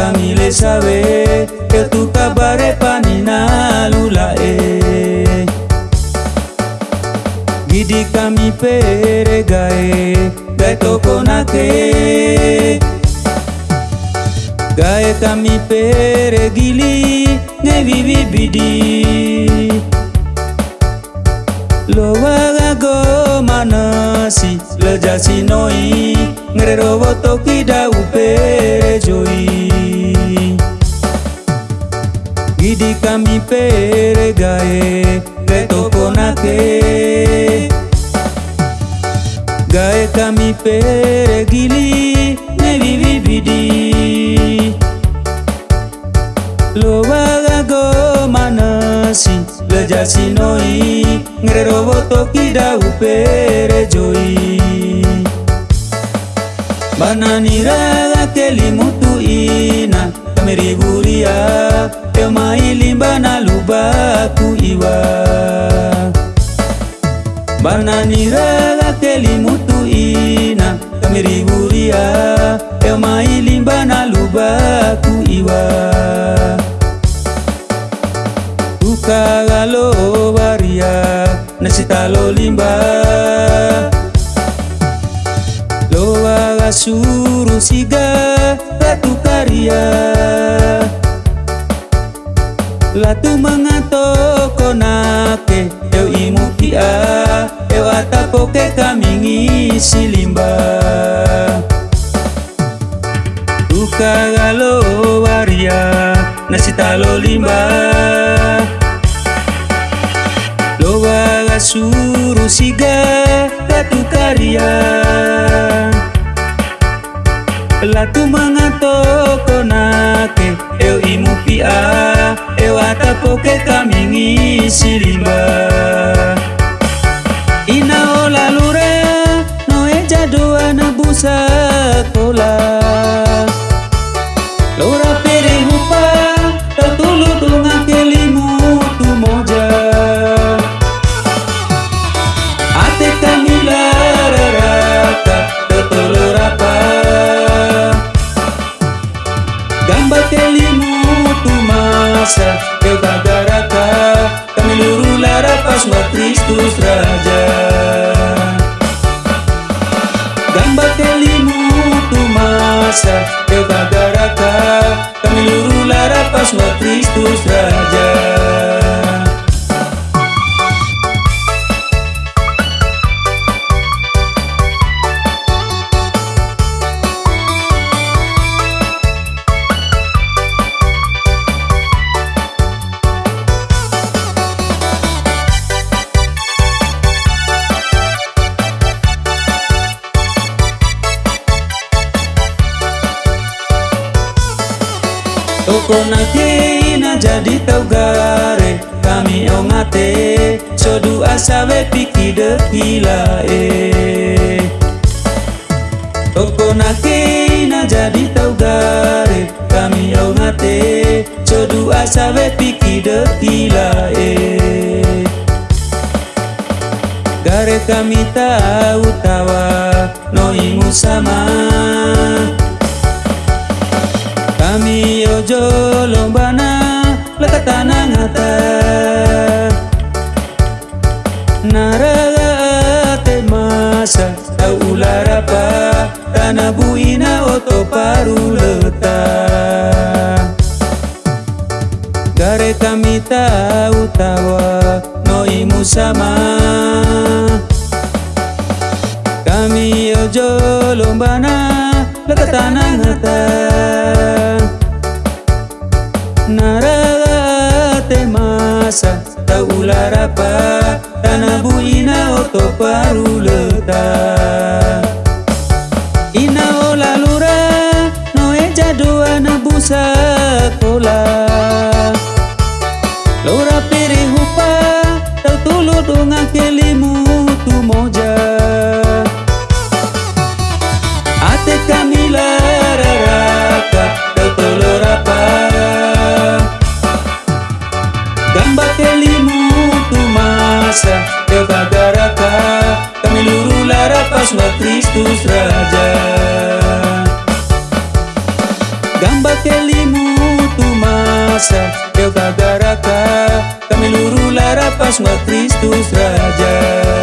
ate Kami le sabe E tu kabare panina lula e Gidi kami pere gae Gae toko na ke Gae kami pere gili Nge vivi bidi. Lo waga go manasi Lejasi noi Ngrero woto kida upere joi Gidi kami pere gae Gae kami pere gili Ne vivi bidi Lo waga go manasi Lejasi noi Ngrero woto kida upere joi Banani raga keli mutu ina Kameri buria Eo mailimba na lubaku iwa. Banani raga keli mutu ina. Kameri buria Eo mailimba na lubaku iwa. Tukagalo baria Nasitalo limba. Loa suru siga Ratu Latu mengato konake Eu imu kia. Eu atapoke kami ngisi limba. Tuka galo waria Nasitalo limba. Loa suru siga Ratu karya Latu mengato ngisi limba Ina ola lure No eja doa na busa kola. Lora pere hupa Tatulu dunga kelimu tu moja. Ate kami lararaka Totolo rapa. Gamba kelimu tu masa luru wa Kristus Raja. Gamba kelimu tu masa Eu gagaraka Kami luru larapas wa Kristus Raja Toko na kina jadi tau gare Kami ongate Sodu asawe piki dekila e Toko na kina jadi tau gare Kami ongate Sodu asawe piki dekila e Gare kami tahu tawa Noimu sama. kami ojo lombana lekatana ngata Naraga te masa tau ulara pa Tana buina oto paru leta. Gare tahu tawa noimu sama Kami ojo lombana lekatana ngata Elimutu masa Tepagaraka Kami luru lara paswa Kristus Raja. Gamba Elimutu masa Tepagaraka Kami luru lara paswa Kristus Raja.